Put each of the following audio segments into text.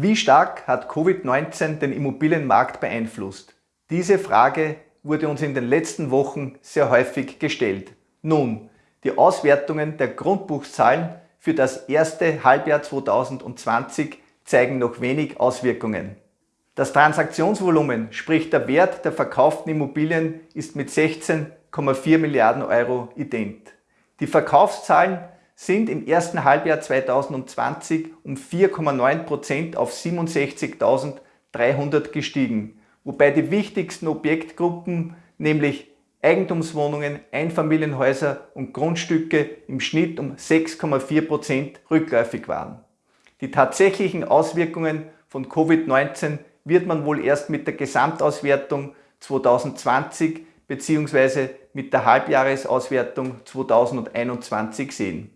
Wie stark hat Covid-19 den Immobilienmarkt beeinflusst? Diese Frage wurde uns in den letzten Wochen sehr häufig gestellt. Nun, die Auswertungen der Grundbuchzahlen für das erste Halbjahr 2020 zeigen noch wenig Auswirkungen. Das Transaktionsvolumen, sprich der Wert der verkauften Immobilien, ist mit 16,4 Milliarden Euro ident. Die Verkaufszahlen sind im ersten Halbjahr 2020 um 4,9% auf 67.300 gestiegen, wobei die wichtigsten Objektgruppen, nämlich Eigentumswohnungen, Einfamilienhäuser und Grundstücke im Schnitt um 6,4% rückläufig waren. Die tatsächlichen Auswirkungen von Covid-19 wird man wohl erst mit der Gesamtauswertung 2020 bzw. mit der Halbjahresauswertung 2021 sehen.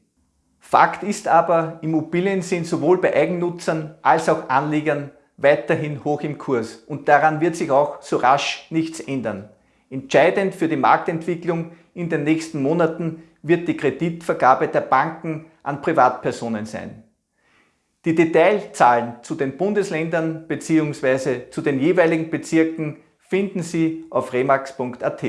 Fakt ist aber, Immobilien sind sowohl bei Eigennutzern als auch Anlegern weiterhin hoch im Kurs und daran wird sich auch so rasch nichts ändern. Entscheidend für die Marktentwicklung in den nächsten Monaten wird die Kreditvergabe der Banken an Privatpersonen sein. Die Detailzahlen zu den Bundesländern bzw. zu den jeweiligen Bezirken finden Sie auf remax.at.